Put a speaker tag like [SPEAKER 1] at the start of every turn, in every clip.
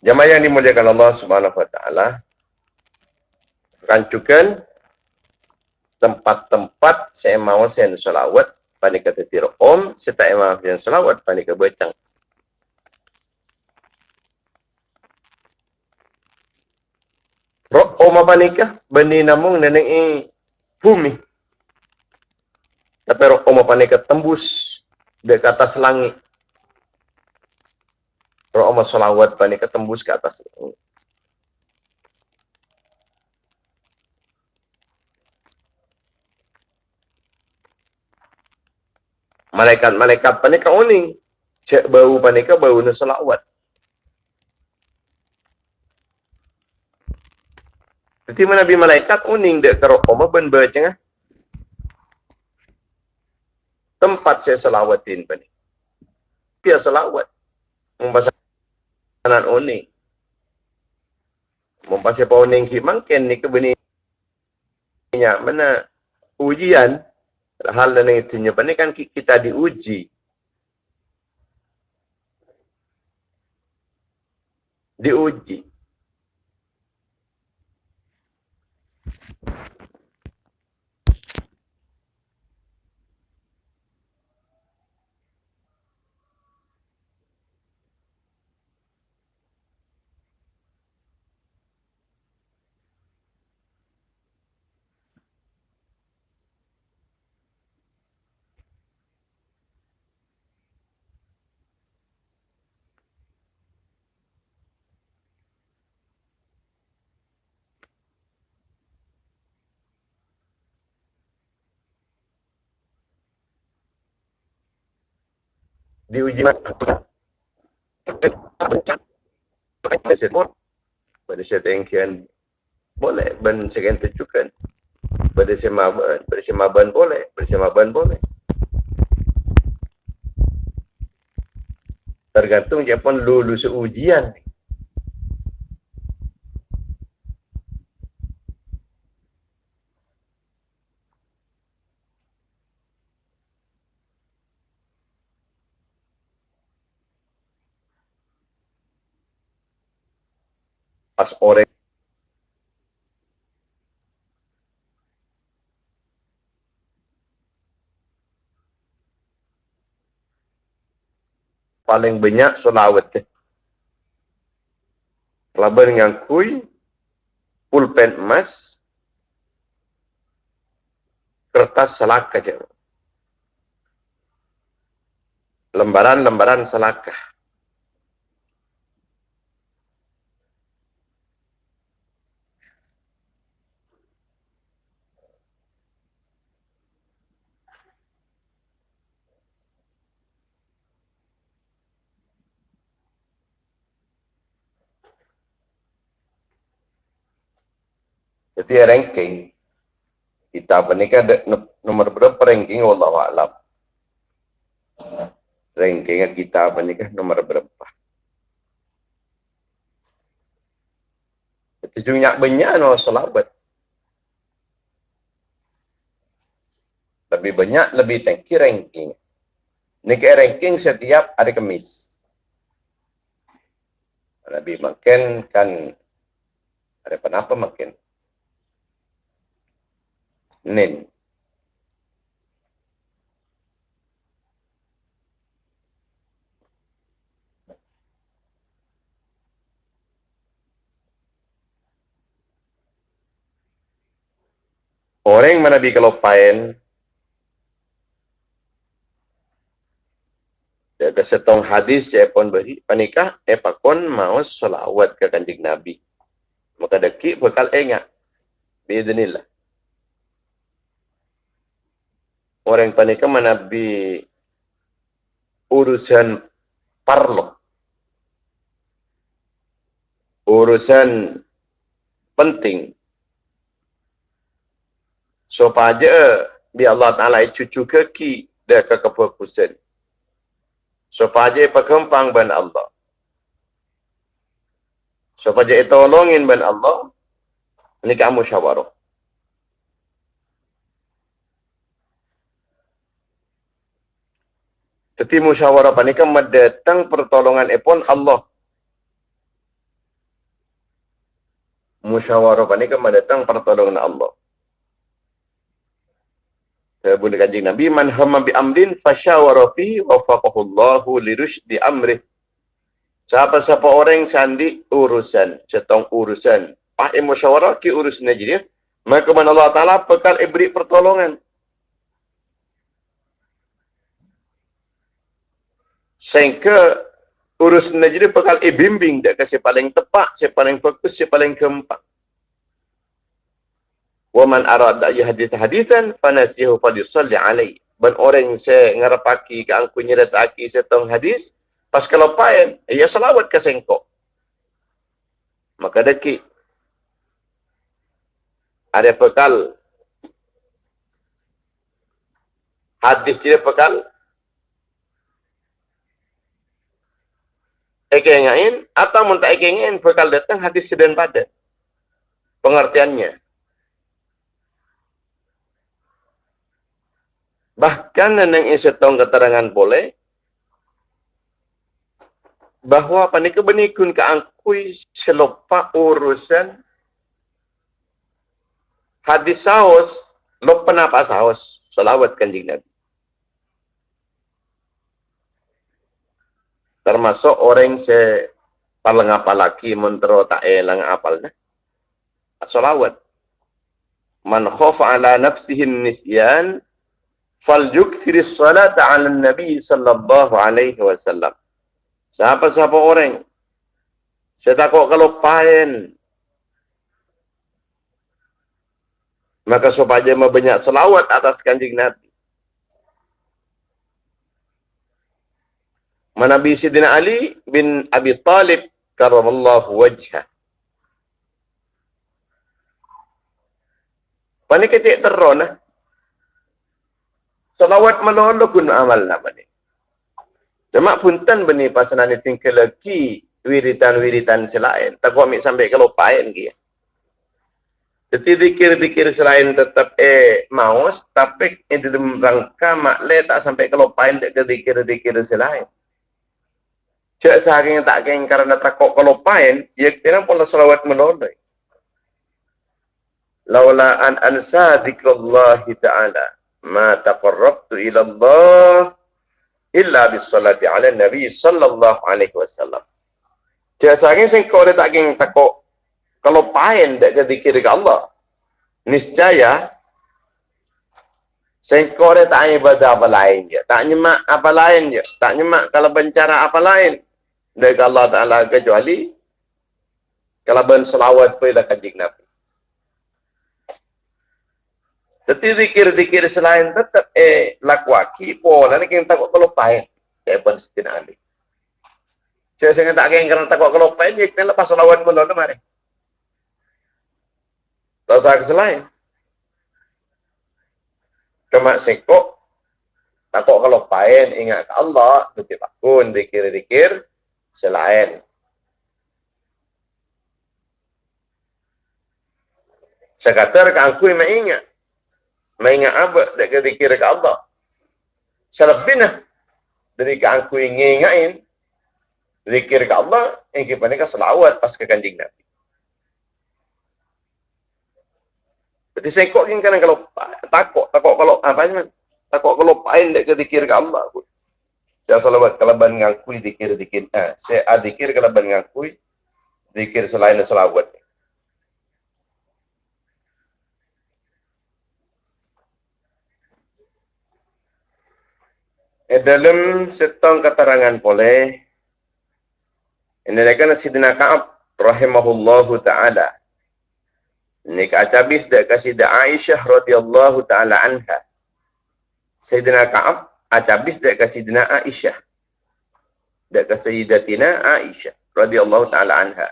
[SPEAKER 1] Jamaah yang dimuliakan Allah Subhanahu wa taala. Rancukan tempat-tempat saya mahu saya selawat pada kata tira om serta imam yang selawat pada kata becang. Rok apa nikah? Beni namung nenek i bumi. Tapi rok apa nikah tembus di atas langit. Rok om selawat pada nikah tembus ke atas. Malaikat-malaikat panika uning. Cek bau panika bau na salawat. Jadi mana malaikat uning dek karo koma ben baca Tempat saya selawatin pani. Pia selawat. Membasa anan uning. Membasa pa uning ki mangken ni kebeni mana ujian hal dan itu nyoba ni kan kita diuji. Diuji. Diuji pada sebut pada setengkian boleh ben sekian tujukan. Pada semaban pada semaban boleh pada semaban boleh. Tergantung siapa lulus ujian pas orang paling banyak solawat Laban dengan kui, pulpen emas, kertas selaka je. Lembaran-lembaran selaka. Jadi ranking kita apa ni kan nomor berapa ranking Allah alam. Ranking kita apa ni kan nomor berapa. Itu juga banyak no selabat. Lebih banyak lebih tinggi ranking. Ini ranking setiap hari Kamis. Lebih makin kan ada apa makin. Senin. Orang mana bi kalau pain Jaga setong hadis saya pun beri panikah eh pakon mau selawat ke kanjeng Nabi. Maka deki bakal ingat. Biidnillah. Orang panika manabi urusan parlo urusan penting. Supaya bi Allah Taala cucu kaki dah ke kefokusan supaya pekempang ban Allah. Supaya tolongin ban Allah ini kamu syawarah Tetapi musyawarah panika mendatang pertolongan epon Allah. musyawarah ni kan mendatang pertolongan Allah. Sabun kanjeng Nabi man hamma bi amrin fasyawara fi wa faqahullahu lirusydi amri. Siapa-siapa orang yang sandi urusan, cetong urusan, pak musyawarah ki urusan jadi, maka mana Allah Taala bekal beri pertolongan. Sehingga urus jadi bekal bimbing dia kasi paling tepat, si paling fokus, si paling keempat. Wa man arada yahdith hadithan fanasihu falyusalli alaihi. Ben orang se ngarapaki ke angku nyedataki setong hadis, pas kalau paen, ya selawat ke sengkok. Maka deki ada bekal hadis dia bekal ekengain atau mun tak ekengain bakal datang hadis sedang pada pengertiannya. Bahkan neneng isetong keterangan boleh bahwa panik benikun keangkui selopa urusan hadis saus lo penapa saus selawat kanjeng Nabi termasuk orang se paling apa lagi mentero tak elang apalnya salawat man khafa ala nafsihi nisyan falyukthir as-salata 'ala nabi sallallahu alaihi wasallam. Siapa-siapa orang saya takut kalau paen. Maka supaya banyak selawat atas kanjeng Nabi Nabi Sidina Ali bin Abi Talib karamallahu wajhah. Pani kecik teron lah. Salawat melolo kun amal nama ni. Cuma punten beni pasanan ni tinggal lagi wiritan-wiritan selain. Tak kau ambil sampai ke lopain lagi. Jadi dikir-dikir selain tetap eh maus, tapi eh dalam rangka makle tak sampai ke lopain dikir-dikir selain. Cik sehari yang tak kena kerana takut kalau pain, ia kena pula salawat menolak. Laula an ansa zikrullah ta'ala ma taqarrabtu ila Allah illa bis salati ala nabi sallallahu alaihi wasallam. Cik sehari yang kau tak kena takut kalau pain tak ke zikir ke Allah. Niscaya Sengkau dia tak ibadah apa lain je. Tak nyemak apa lain je. Tak nyemak kalau bencara apa lain dari Allah Ta'ala kecuali kalau ben selawat pun dah kanjing Nabi. Jadi zikir-zikir selain tetap eh lakwaki po nanti kita takut kalau pain kayak pun setina ali. Saya sangat tak kena kerana takut kalau pain dia kena lepas selawat pun lalu mari. Tak usah selain. Cuma sekok takut kalau pain ingat ke Allah tu tidak pun zikir-zikir selain saya kata rekan aku yang mengingat mengingat apa dekat zikir ke Allah? Selebihnya dari kan aku yang ingatin zikir ke Allah yang kita ni selawat pas ke kanjing Nabi. Berarti saya kok kan kalau takut, takut kalau apa ni? Takut kalau pain dekat zikir ke Allah pun. Saya salawat kalaban ngakui dikir-dikir. Eh, saya adikir kalaban ngakui dikir selain salawat. Eh, dalam setong keterangan boleh ini adalah Sidina Ka'ab rahimahullahu ta'ala. Ini kacabis kasih Aisyah radhiyallahu ta'ala anha. Sayyidina Ka'ab Acabis dak kasih dina Aisyah. Dak kasih datina Aisyah radhiyallahu taala anha.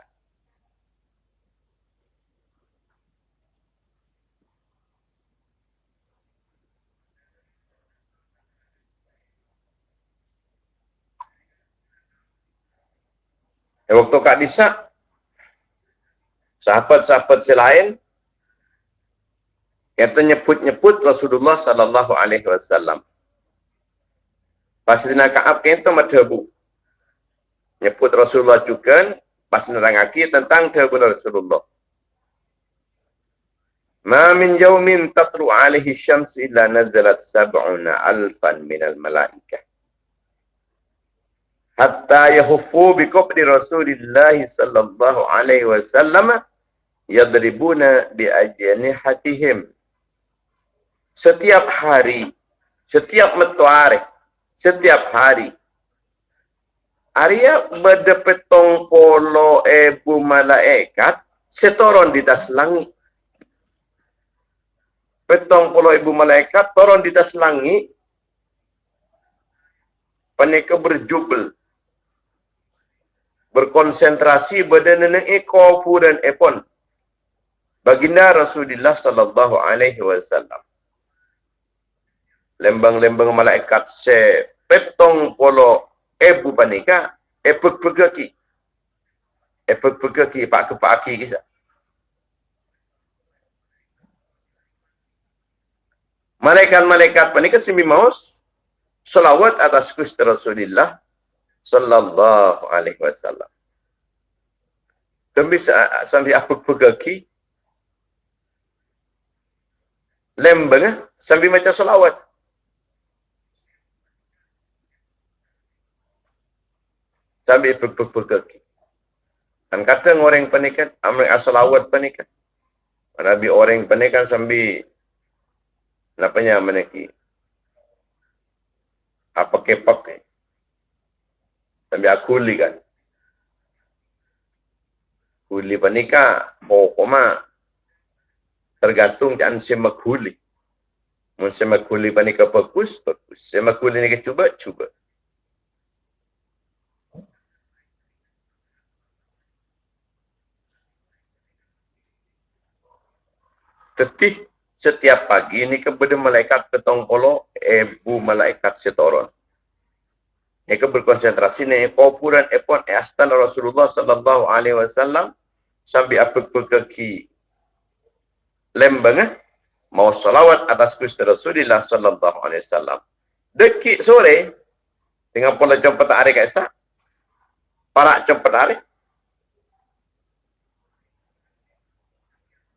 [SPEAKER 1] Waktu Kak Disa, sahabat-sahabat selain, kata nyebut-nyebut Rasulullah sallallahu alaihi wasallam. Pas dina Ka'ab kento madhabu. Nyebut Rasulullah juga pas nerangaki tentang dahabu Rasulullah. Ma min yawmin tatlu alaihi syams illa nazalat sab'una alfan minal malaikah. Hatta yahuffu bi qabri Rasulillah sallallahu alaihi wasallam yadribuna bi ajnihatihim. Setiap hari, setiap metuari, setiap hari. Arya berdepetong polo ebu malaikat setoron di tas langit. Petong puluh ibu malaikat turun di atas langit. Mereka berjubel. Berkonsentrasi pada nenek ekor dan epon. Baginda Rasulullah sallallahu alaihi wasallam lembang-lembang malaikat se petong polo ibu panika epek pegaki epek pegaki pak kepaki kisah malaikat-malaikat panika simi maus selawat atas Gusti Rasulullah sallallahu alaihi wasallam. Tapi sampai apa pegaki lembeng eh? sambil macam selawat. Sambil pegaki. Dan kata orang panikan, amal asalawat panikan. Nabi orang panikan sambil Napanya meneki. Apa kepak ni? Sambil aku li kan. Kuli panika, pokoknya tergantung dan semak kuli. Mun semak kuli bagus, bagus. Semak kuli ni cuba, cuba. Tetih setiap pagi ini kepada malaikat petong polo ibu malaikat setoron. Mereka berkonsentrasi ni kuburan epon astan Rasulullah sallallahu alaihi wasallam sambil apa pergi lembang eh? mau salawat atas Gusti Rasulullah sallallahu alaihi wasallam. Dekik sore dengan pola jam petang hari kaisa. Para jam petang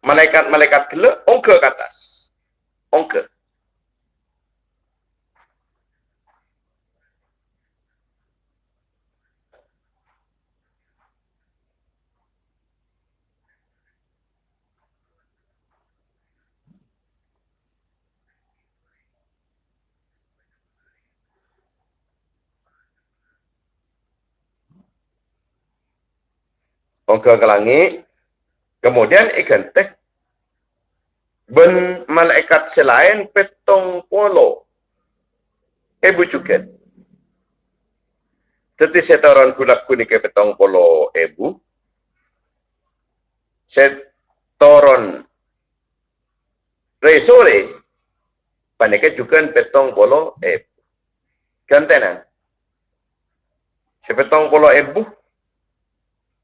[SPEAKER 1] malaikat-malaikat kela ongka ke atas. Ongka. Ongka ke langit, Kemudian ikan teh ben malaikat selain petong polo ibu cuket. Tetapi setoran kulak kuning ke petong polo ibu. Setoran resore panike juga petong polo ibu. Gantenan. Sepetong polo ibu.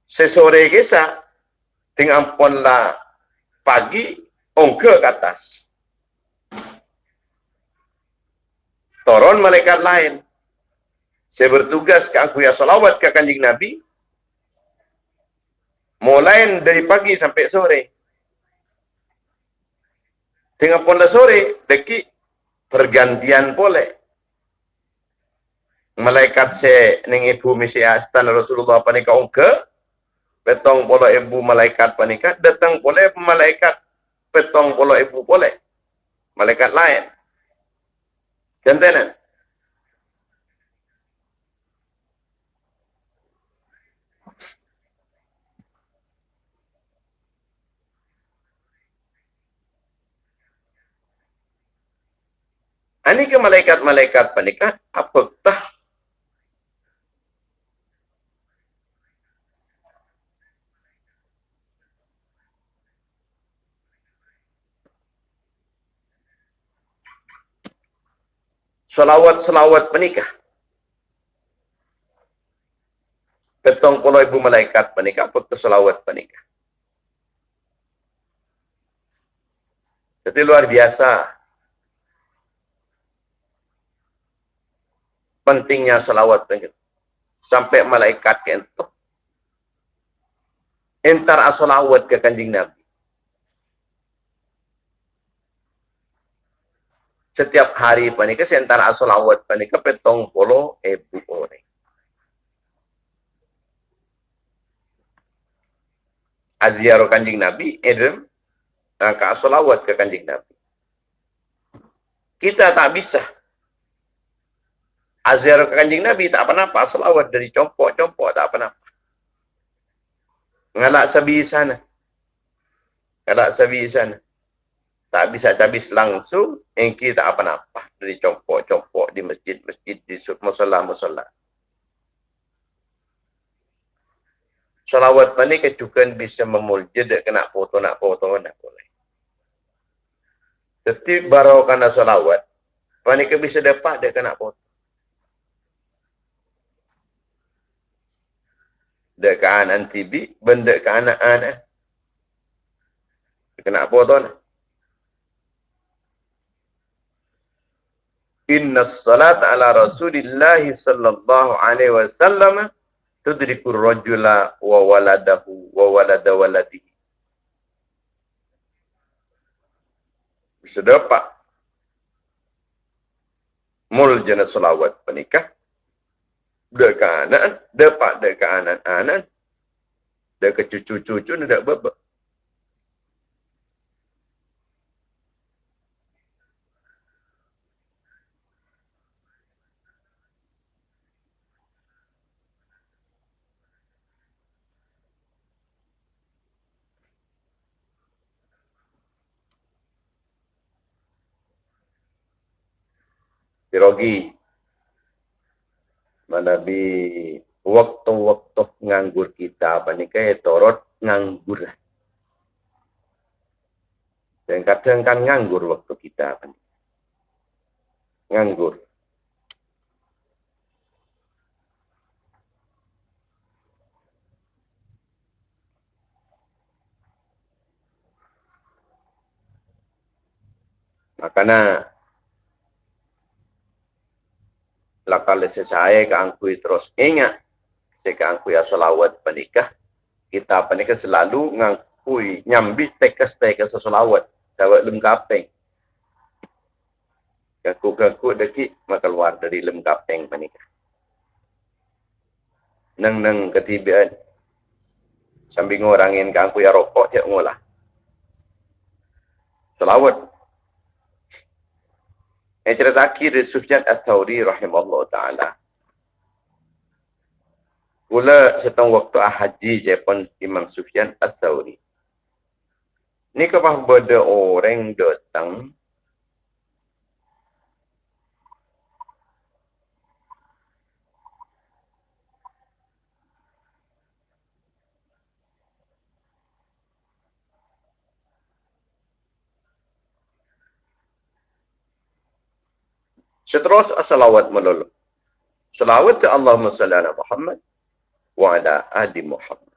[SPEAKER 1] Sesore dengan ponla pagi ongke ke atas. Turun malaikat lain. Saya bertugas ke aku ya salawat ke kanjing Nabi. Mulai dari pagi sampai sore. Dengan ponla sore, deki pergantian boleh. Malaikat se ning ibu misi astan Rasulullah panika ongke petong polo ibu malaikat panika datang boleh malaikat. Petong polo ibu boleh malaikat lain. Jantanan Ini ke malaikat-malaikat panika apakah selawat-selawat menikah. Ketong puluh ibu malaikat menikah, apa selawat menikah. Jadi luar biasa. Pentingnya selawat menikah. Sampai malaikat itu. Entar asolawat ke kanjing Nabi. Setiap hari panika sentara solawat panika petong polo ebu orang. Aziaro kanjing Nabi, edem, ka solawat ke kanjing Nabi. Kita tak bisa. Aziaro ke kanjing Nabi tak apa-apa, solawat dari compok-compok tak apa-apa. Ngalak sabi sana. Ngalak sabi sana tak bisa habis langsung engki tak apa-apa dari compok-compok di masjid-masjid di musola-musola. Salawat mana kecukan bisa memulja dek kena foto nak foto nak boleh. Tetapi baru kena salawat, mana ke bisa dapat dek kena foto. Dek kanan TV, benda kanan anak. Kena foto nak. Inna salat ala Rasulillah sallallahu alaihi wasallam tudrikur rajula wa waladahu wa walada waladihi. Bisa dapat mul jana salawat penikah. Anak dapat dekat anak-anak. Dekat cucu-cucu nak bebek Sirogi. Mana bi waktu-waktu nganggur kita apa ni kaya torot nganggur. Dan kadang kan nganggur waktu kita apa. Nganggur. Makanya lakal saya ke angkui terus ingat saya ke angkui asolawat penikah. Kita penikah selalu ngangkui nyambi tekas tekas asolawat dawat lem kapeng. Kaku-kaku deki maka keluar dari lem kapeng penikah. Neng neng ketibaan sambil ngorangin ke angkui rokok cek ngolah. Selawat yang cerita akhir dari Sufyan Al-Thawri rahimahullah ta'ala. Pula setengah waktu haji je pun Imam Sufyan Al-Thawri. Ni kepah benda orang datang Seterus salawat melulu. Salawat ke Allahumma salli ala Muhammad wa ala ali Muhammad.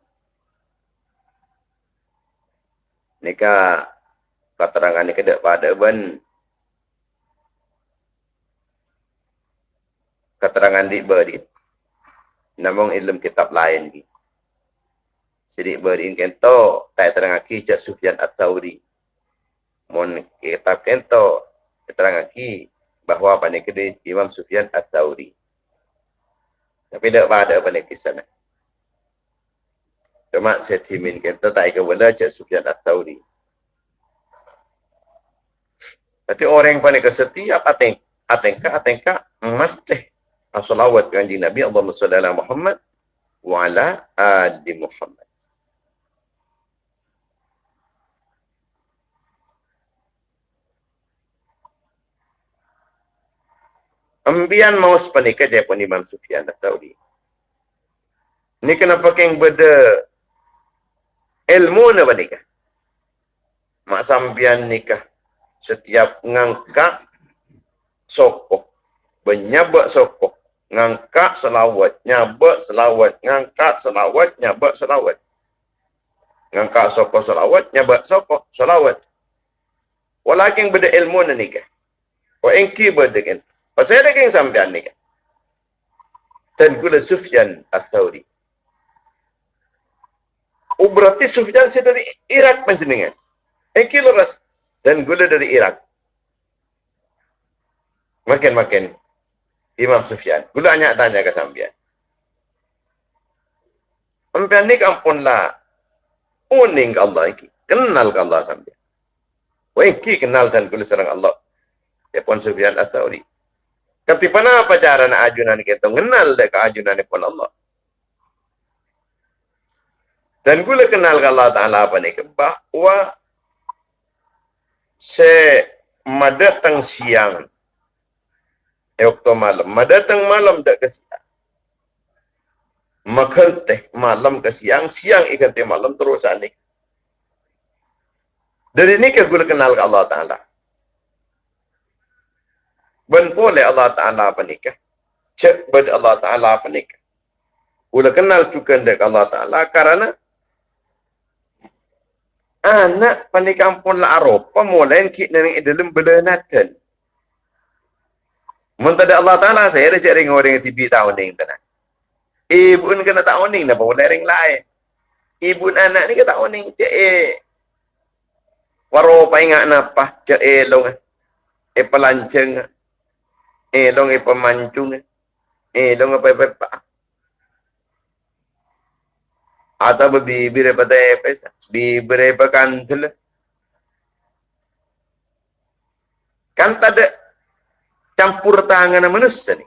[SPEAKER 1] Nika keterangan ni kedek pada ben keterangan di beri. Namun ilmu kitab lain ni. Sidik beri kento tak terang aki cak Sufyan At-Tawri. Mon kitab kento terang aki bahawa pada kedai Imam Sufyan Al-Thawri. Tapi tak pada pada kisah ni. Cuma saya timin kita tak ikut benda Cik Sufyan Al-Thawri. Tapi orang yang paling kesetia ateng, atengka, atengka, mesti asalawat kanji Nabi salli ala Muhammad wa ala ali Muhammad. Ambian mau sepanika dia pun Imam Sufyan dah tahu. Ini kenapa keng beda ilmu na panika? Mak sambian nikah setiap ngangkat sokoh, benyabak sokoh, ngangkat selawat, nyabak selawat, ngangkat selawat, nyabak selawat. Ngangkat sokoh selawat, nyabak sokoh selawat. Walakin beda ilmu na nikah. Wa engki beda kan. Pasal ada yang sampean ni kan. Dan gula Sufyan Al-Thawri. Oh berarti Sufyan saya dari Irak panjenengan. Engki leras. Dan gula dari Irak. Makin-makin Imam Sufyan. Gula hanya tanya ke sambian. Sambian ni kampunlah uning Allah iki. Kenal ke Allah sambian. Wah iki kenal dan gula serang Allah. Ya pun Sufyan Apa cara nak ajunan kita kenal dek ajunan pun Allah. Dan gula kenal ke Allah Ta'ala apa ni? Bahawa se madatang siang e waktu malam. Madatang malam dak ke siang. Makan teh malam ke siang, siang ikan teh malam terus anik. Dari ini ke gula kenal ke Allah Ta'ala. Ben boleh Allah Ta'ala apa nikah. Cek bed Allah Ta'ala apa nikah. Gula kenal juga dek Allah Ta'ala karena anak pandai kampung la Eropa mulai kit nang dalam belenatan. Mentada Allah Taala saya ada cari orang yang tibi tahun ni tanah. Ibu ni kena tahun ni napa boleh ring lain. Ibu anak ni kena tahun ni cek eh. Waro pa ingat napa cek eh long eh pelanceng eh long eh pemancung eh. Long apa apa atau bibir pada epes bibir pekan tul kan tak ada campur tangan manusia ni.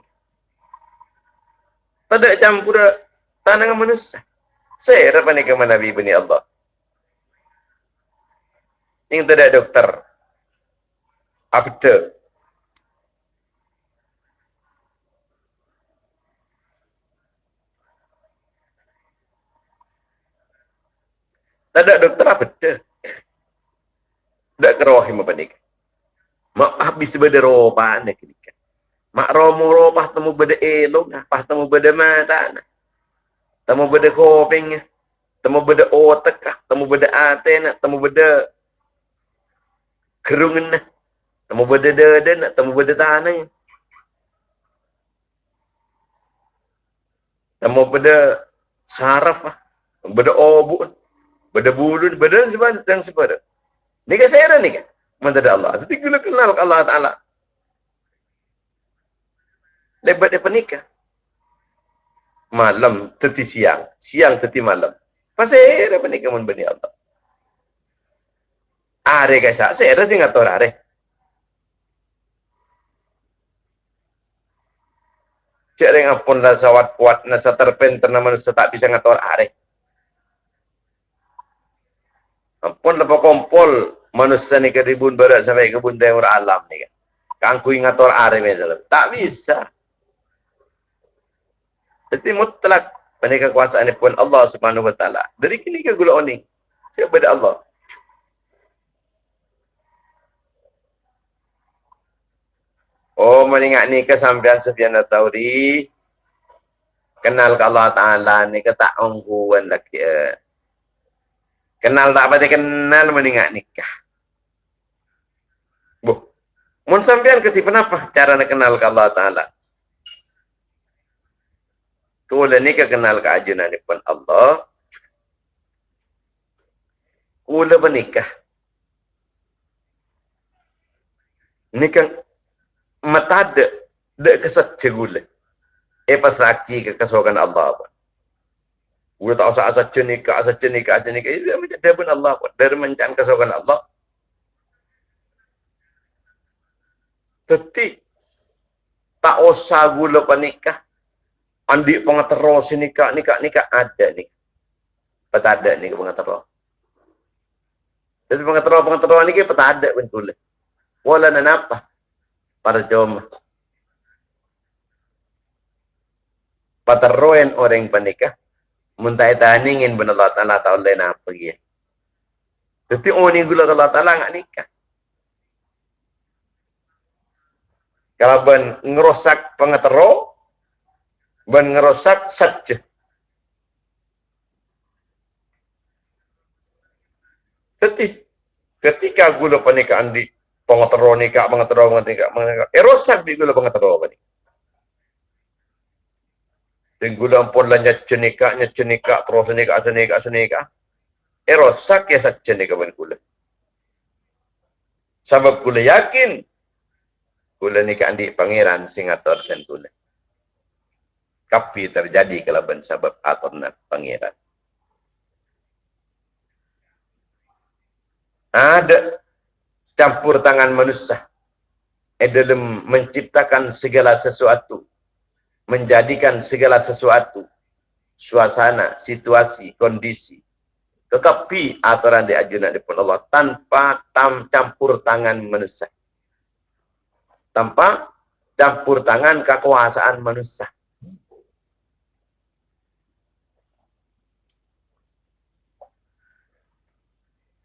[SPEAKER 1] Tak ada campur tangan manusia. Saya apa ni ke Nabi bani Allah. Ini tak ada dokter after Tak ada dokter apa dah. Tak kerohim apa ni. Mak habis beda ropa nak ni. Mak romo ropa temu beda elong, apa temu beda mata. Temu beda koping. Temu beda otak, temu beda aten, temu beda kerungan. Temu beda dada, temu beda tanah. Temu beda saraf, beda obuk. Benda bulu, benda sebab yang sebab Ni kan saya ni kan. Mentada Allah. Tapi gula kenal Allah Ta'ala. Lebat dia penikah. Malam teti siang. Siang teti malam. Pasal dia penikah mun bani Allah. Are guys, saya ada sing ngatur are. Cik ring apun lah sawat kuat nasa terpen ternama tak bisa ngatur are. Pun lepas kompol manusia ni keribun berat sampai kebun timur alam ni kan. Kangku ingat orang dalam. Tak bisa. Jadi mutlak pada kekuasaan ini pun Allah subhanahu wa ta'ala. Dari kini ke gula ni. Siapa pada Allah. Oh, mengingat ni kesampian Sufyan Tauri. Kenal ke Allah Ta'ala ni ke tak ungguan lagi. Eh. Kenal tak apa kenal meninggal nikah. Bu. Mun sampean ketipu apa cara nak kenal ke Allah Taala? Kula ni kenal ke ajunan ni pun Allah. Kula bernikah. Nikah mata ada dek kesat cegule. Eh laki ke kesokan Allah pun. Gue tak usah asal cenika, asal cenika, asal cenika. Dia macam dia pun Allah. Dia mencan kesukaan Allah. Tapi, tak usah gula panikah. Andi pengatero si nikah, nikah, nikah. Ada ni. Peta ada ni ke pengatero. Jadi pengatero, pengatero ni ke peta ada pun tulis. Wala na napa. Para jom. Pateroen orang panikah muntai taningin ben Allah Taala tahu lain apa dia. Tapi orang ni gula Allah Taala ngak nikah. Kalau ben ngerosak pengetero, ben ngerosak saja. Tapi ketika gula pernikahan di pengetero nikah, pengetero nikah, pengetero, erosak di gula pengetero apa gula pun lanjut cenika, nya cenika, terus cenika, cenika, cenika. Eh rosak ya saja cenika ben gula. Sebab gula yakin Kula ni ke andik pangeran sing aturkan kula. Kapi terjadi kalau ben sebab aturna pangeran. Ada campur tangan manusia dalam menciptakan segala sesuatu. Menjadikan segala sesuatu. Suasana, situasi, kondisi. Tetapi aturan diajukan oleh Allah tanpa tam campur tangan manusia tanpa campur tangan kekuasaan manusia.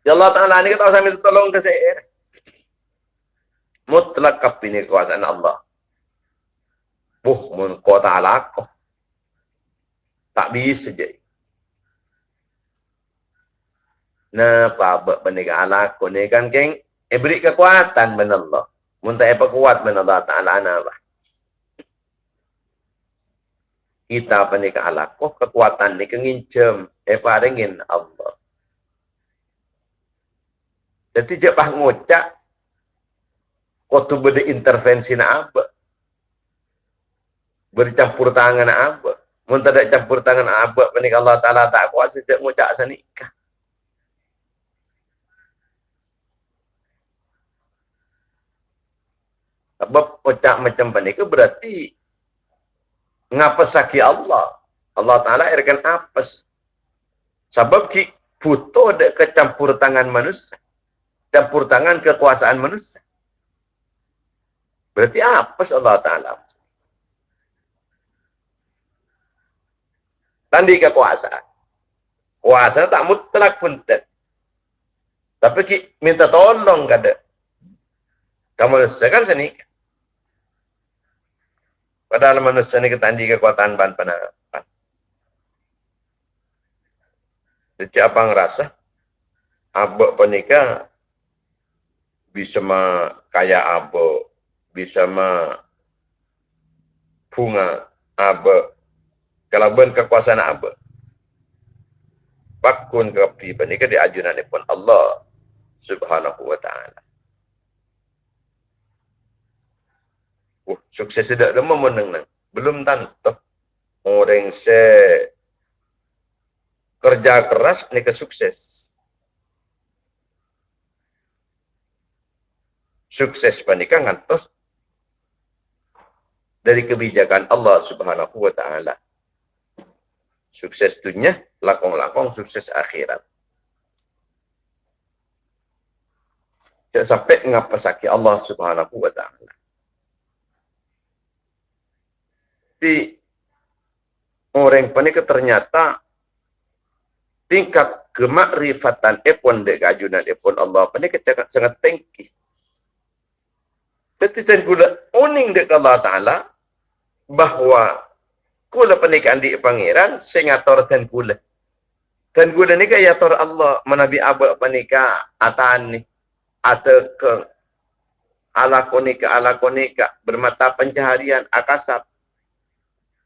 [SPEAKER 1] Ya Allah Ta'ala ini kita sambil tolong ke saya. Mutlak ini kekuasaan Allah. Buh, mun kau ta'ala kau. Tak bisa jadi. Nah, apa benda ala kau ni kan, keng? Eh, beri kekuatan benar Allah. Muntah apa kuat min Allah Ta'ala apa? Kita apa ni kealakoh kekuatan ni kengincem. Apa dengan Allah. Jadi jepah ngucap. Kau tu berde intervensi nak apa? Bercampur tangan apa? Muntah tak campur tangan apa? Apa Allah Ta'ala tak kuat sejak ngucap senikah. Sebab ucap macam ni ke berarti ngapesaki Allah. Allah Ta'ala airkan apes. Sebab ki puto de kecampur tangan manusia. Campur tangan kekuasaan manusia. Berarti apes Allah Ta'ala. Tandi kekuasaan. Kuasa tak mutlak pun tak. Tapi ki minta tolong kada. Kamu kan senikah. Padahal manusia ni ketandi kekuatan ban penarapan. Jadi apa ngerasa? Abok penikah bisa kaya abok, bisa bunga abok. Kalau ben kekuasaan abok. Bakun ke penikah diajunan pun Allah subhanahu wa ta'ala. Oh, sukses tidak ada memenang nang. Belum tentu. Orang se kerja keras ni ke sukses. Sukses panikan ngantos dari kebijakan Allah Subhanahu wa taala. Sukses dunia, lakong-lakong sukses akhirat. Tidak sampai ngapa sakit Allah Subhanahu wa taala. Tapi orang panik ternyata tingkat kemakrifatan epon dek kajunan epon Allah panik sangat, sangat tinggi. Tapi dan uning dek Allah Ta'ala bahawa kula pernikahan di pangeran sengator dan gula. Dan gula ni kaya tor Allah menabi abad panika atan ni atau ke ala konika ala konika bermata pencaharian akasap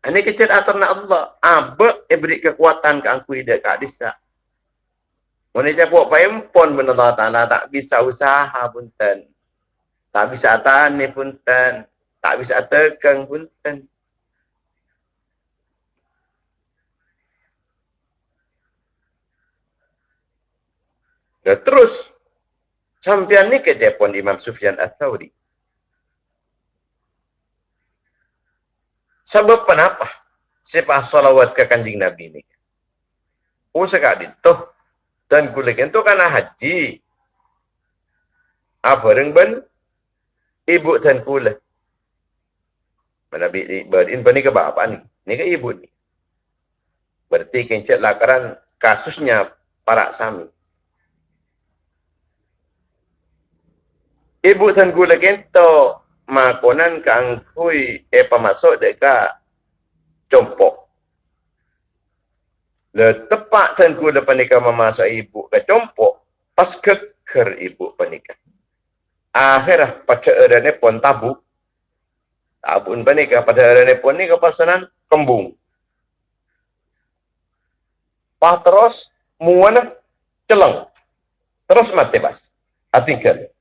[SPEAKER 1] ini kecil atas nak Allah. Apa yang beri kekuatan ke aku hidup kat desa. Mana buat pempon pun Allah Ta'ala tak bisa usaha pun ten. Tak bisa tani pun ten. Tak bisa tegang pun Dan terus sampai ni ke Jepun Imam Sufyan Al-Thawri. Sebab kenapa? Siapa salawat ke kanjing Nabi ini? Oh sekali tu. Dan kulik itu karena haji. Apa yang ben? Ibu dan kulik. Nabi berin ini ke bapak ni? Ini ke ibu ni? Berarti kencet lakaran kasusnya para sami. Ibu kulik itu makonan kang kui e pamasok deka compok. Le tepak tan ku depan nikah memasak ibu ke compok pas keker ibu penikah. Akhirah pada erane pun tabu. Tabun penikah pada erane pun ni kepasanan kembung. Pah terus muana celeng. Terus mati pas. Atingkan.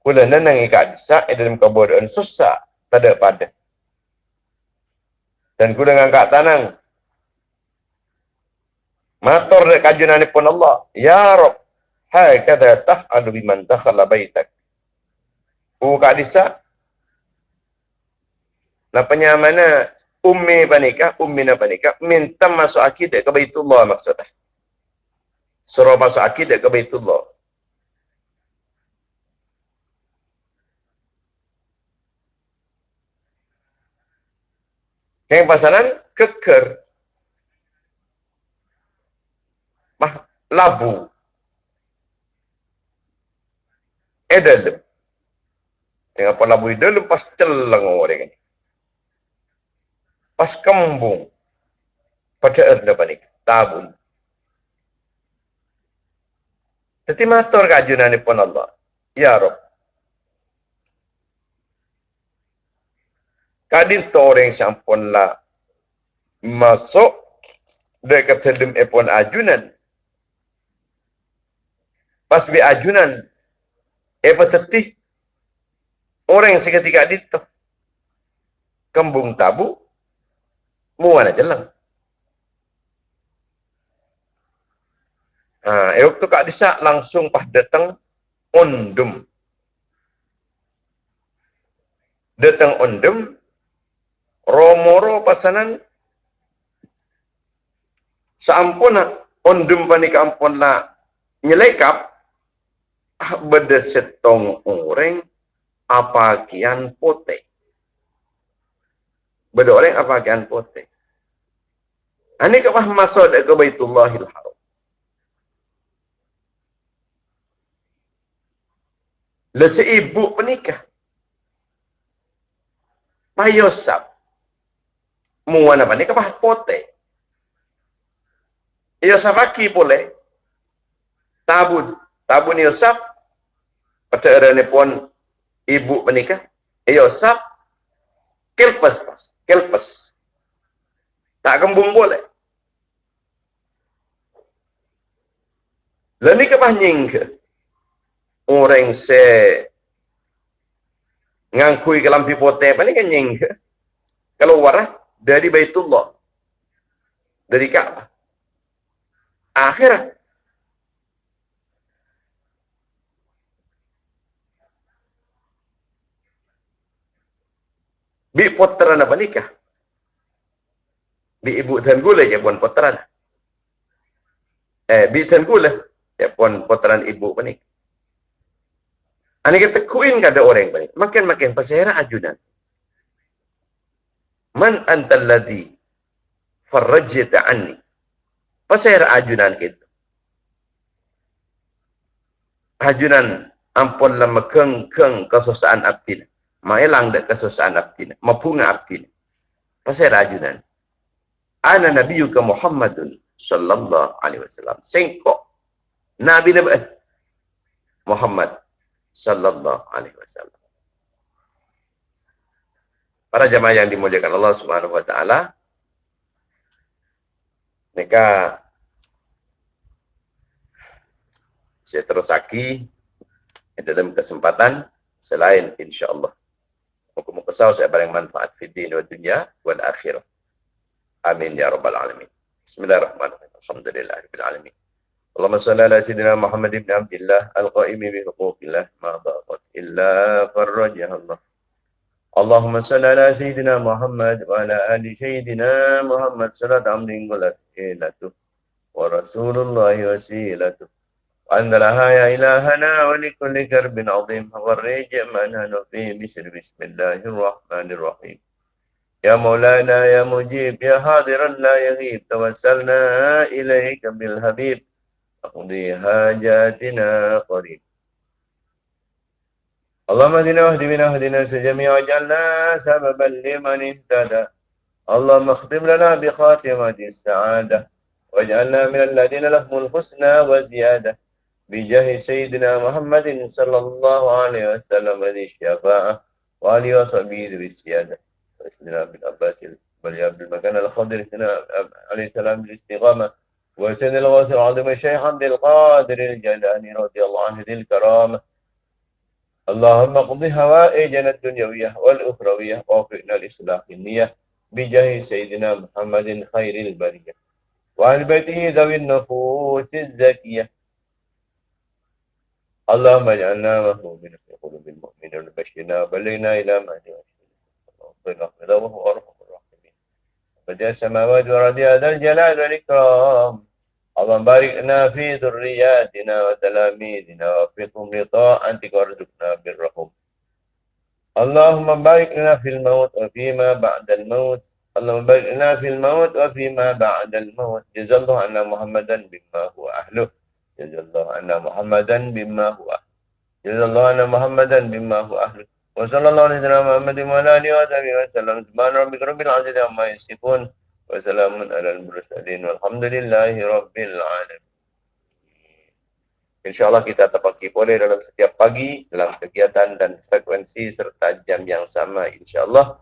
[SPEAKER 1] Kula nenang ikat disak dalam kebodohan susah. Tak ada pada. Dan kula ngangkat tanang. Matur dek kajunan pun Allah. Ya Rob. Hai kata taf'alu biman dakhala baitak. U kak disak. Lapanya mana ummi panika, ummi na panika, minta masuk akidah ke Baitullah maksudnya. Suruh masuk akidah ke Baitullah. Yang pasaran keker. Mah labu. Edel. Tengah apa labu edel pas celang orang ini. Pas kembung. Pada erda panik. Tabun. Jadi matur kajunan pun Allah. Ya Rabb. Kadin toreng sampun la masuk. Dekat dalam epon ajunan. Pas bi ajunan apa tetih orang yang seketika itu kembung tabu. Muana jelang ha, waktu kak disa langsung pas datang ondum. Datang ondum, romoro pasanan. Saampuna ondum panika ampun la nyelekap ah, beda setong orang apa kian pote. Beda orang apa kian pote. Ini kepah masuk ke Baitullahil Haram. Lesi ibu penikah. Payosap muana bani kapah pote. Yosaf aki boleh. Tabun. Tabun Yosaf. Pada erane pun ibu menikah. Yosaf. Kelpes pas. Kelpes. Tak kembung boleh. Lalu kapah nying ke. Orang se ngangkui ke lampi pote apa ni kan nying ke. Kalau warah dari Baitullah. Dari Ka'bah. Akhirat. Bi potran apa nikah? Bi ibu dan gula je pun potran. Eh, bi dan gula je pun potran ibu apa nikah. Ani kita kuin kada orang bani. Makin-makin pasera ajudan. Man antal ladhi farrajita anni. Pasal ajunan kita. Ajunan ampun lama keng keng kesusaan abdina. Maelang dek kesusaan abdina. Mapunga abdina. Pasal ajunan. Ana nabiyuka Muhammadun sallallahu alaihi wasallam. Sengkok. Nabi Nabi Muhammad sallallahu alaihi wasallam para jamaah yang dimuliakan Allah Subhanahu wa taala mereka saya terus aki dalam kesempatan selain insyaallah. Hukum kesal saya barang manfaat di dunia dan dunia dan akhirat amin ya rabbal alamin. Bismillahirrahmanirrahim. Alhamdulillah rabbil alamin. Allahumma salli ala سيدنا Muhammad ibn Abdullah al-qaimi bi huquqillah. Ma ضاقت illa فرجها Allah. اللهم صل على سيدنا محمد وعلى آل سيدنا محمد. صلاة عمد إلته ورسول الله وسيلته وأن لها يا إلهنا ولكل كرب عظيم. فرج ما نحن فيه بسر بسم الله الرحمن الرحيم. يا مولانا يا مجيب يا حاضرا لا يغيب. توسلنا إليك بالحبيب. أقضي حاجاتنا قريب. اللهم اهدنا واهد بنا واهدنا جميعا واجعلنا سببا لمن اهتدى. اللهم اختم لنا بخاتمة السعادة واجعلنا من الذين لهم الحسنى وزيادة. بجاه سيدنا محمد صلى الله عليه وسلم ذي الشفاعة وعلي وصحبه ذي السيادة. وسيدنا بن عباس بل عبد المكان الخضر عليه السلام بالاستقامة. وسيد الغوث العظيم الشيخ عبد القادر الجلاني رضي الله عنه ذي الكرامة. اللهم قض هوائجنا الدنيوية والأخروية ووفقنا لإصلاح النية بجاه سيدنا محمد خير البرية وعن بيته ذوي النفوس الزكية. اللهم اجعلنا مهمومين في قلوب المؤمنين وبشرنا وبلغنا إلى ما وهو أرحم الراحمين. بديع السماوات والأرض هذا الجلال والإكرام. اللهم بارك لنا في ذرياتنا وتلاميذنا وفقهم لطاعتك وارزقنا برهم. اللهم بارك لنا في الموت وفيما بعد الموت. اللهم بارك لنا في الموت وفيما بعد الموت. جزا الله عنا محمدا بما هو أهله. جزا الله عنا محمدا بما هو أهله. جزا الله عنا محمدا بما هو أهله. وصلى الله على سيدنا محمد وعلى آله وصحبه وسلم. سبحان ربك رب العزة عما يصفون. Wassalamun ala al-mursalin walhamdulillahi rabbil alamin. InsyaAllah kita terpaki boleh dalam setiap pagi dalam kegiatan dan frekuensi serta jam yang sama insyaAllah.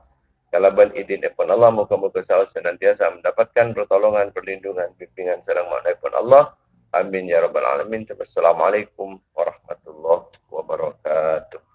[SPEAKER 1] Kalau ben idin daripada Allah, muka-muka sahur senantiasa mendapatkan pertolongan, perlindungan, bimbingan serang makna daripada Allah. Amin ya rabbal alamin. Assalamualaikum warahmatullahi wabarakatuh.